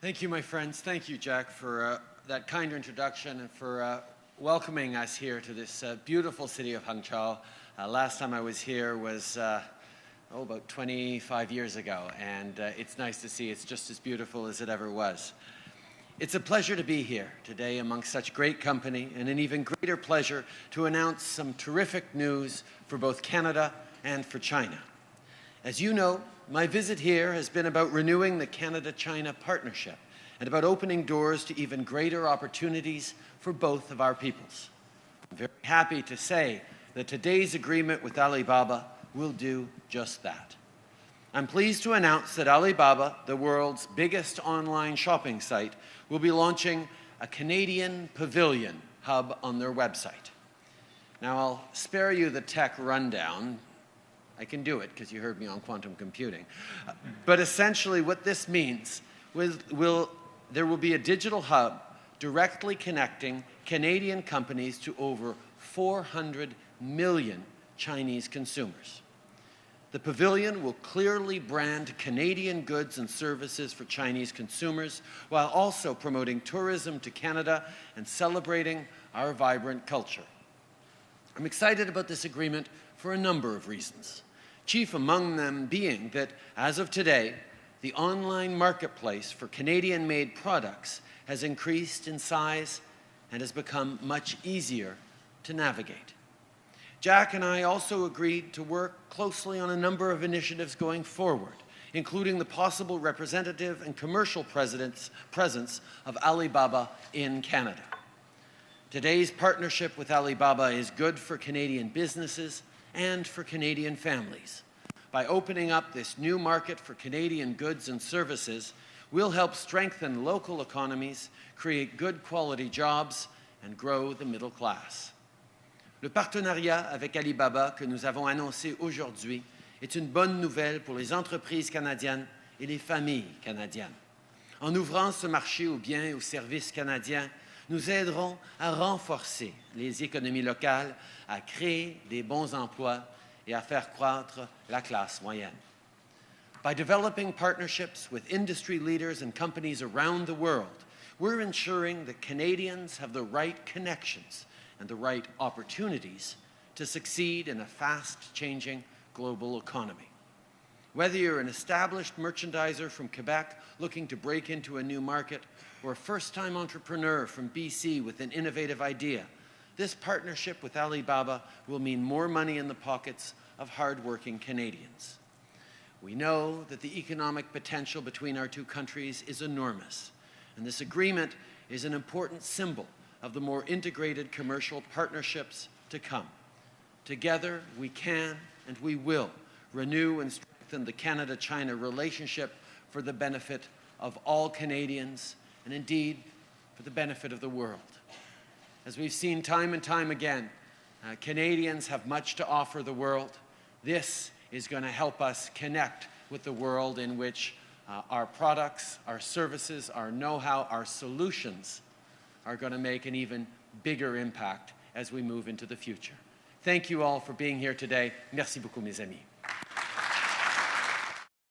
Thank you, my friends. Thank you, Jack, for uh, that kind introduction and for uh, welcoming us here to this uh, beautiful city of Hangzhou. Uh, last time I was here was uh, oh, about 25 years ago, and uh, it's nice to see it's just as beautiful as it ever was. It's a pleasure to be here today amongst such great company, and an even greater pleasure to announce some terrific news for both Canada and for China. As you know, my visit here has been about renewing the Canada-China partnership and about opening doors to even greater opportunities for both of our peoples. I'm very happy to say that today's agreement with Alibaba will do just that. I'm pleased to announce that Alibaba, the world's biggest online shopping site, will be launching a Canadian pavilion hub on their website. Now, I'll spare you the tech rundown. I can do it because you heard me on quantum computing. Uh, but essentially what this means will, will, there will be a digital hub directly connecting Canadian companies to over 400 million Chinese consumers. The pavilion will clearly brand Canadian goods and services for Chinese consumers while also promoting tourism to Canada and celebrating our vibrant culture. I'm excited about this agreement for a number of reasons, chief among them being that, as of today, the online marketplace for Canadian-made products has increased in size and has become much easier to navigate. Jack and I also agreed to work closely on a number of initiatives going forward, including the possible representative and commercial presence of Alibaba in Canada. Today's partnership with Alibaba is good for Canadian businesses and for Canadian families. By opening up this new market for Canadian goods and services, we'll help strengthen local economies, create good quality jobs, and grow the middle class. Le partenariat avec Alibaba que nous avons annoncé aujourd'hui est une bonne nouvelle pour les entreprises canadiennes et les familles canadiennes. En ouvrant ce marché aux biens et aux services canadiens, nous aiderons à renforcer les économies locales, à créer des bons emplois et à faire croître la classe moyenne. By developing partnerships with industry leaders and companies around the world, we're ensuring that Canadians have the right connections and the right opportunities to succeed in a fast-changing global economy. Whether you're an established merchandiser from Quebec looking to break into a new market, or a first-time entrepreneur from BC with an innovative idea, this partnership with Alibaba will mean more money in the pockets of hard-working Canadians. We know that the economic potential between our two countries is enormous, and this agreement is an important symbol of the more integrated commercial partnerships to come. Together, we can and we will renew and strengthen the Canada-China relationship for the benefit of all Canadians and indeed for the benefit of the world. As we've seen time and time again, uh, Canadians have much to offer the world. This is going to help us connect with the world in which uh, our products, our services, our know-how, our solutions are going to make an even bigger impact as we move into the future. Thank you all for being here today. Merci beaucoup, mes amis.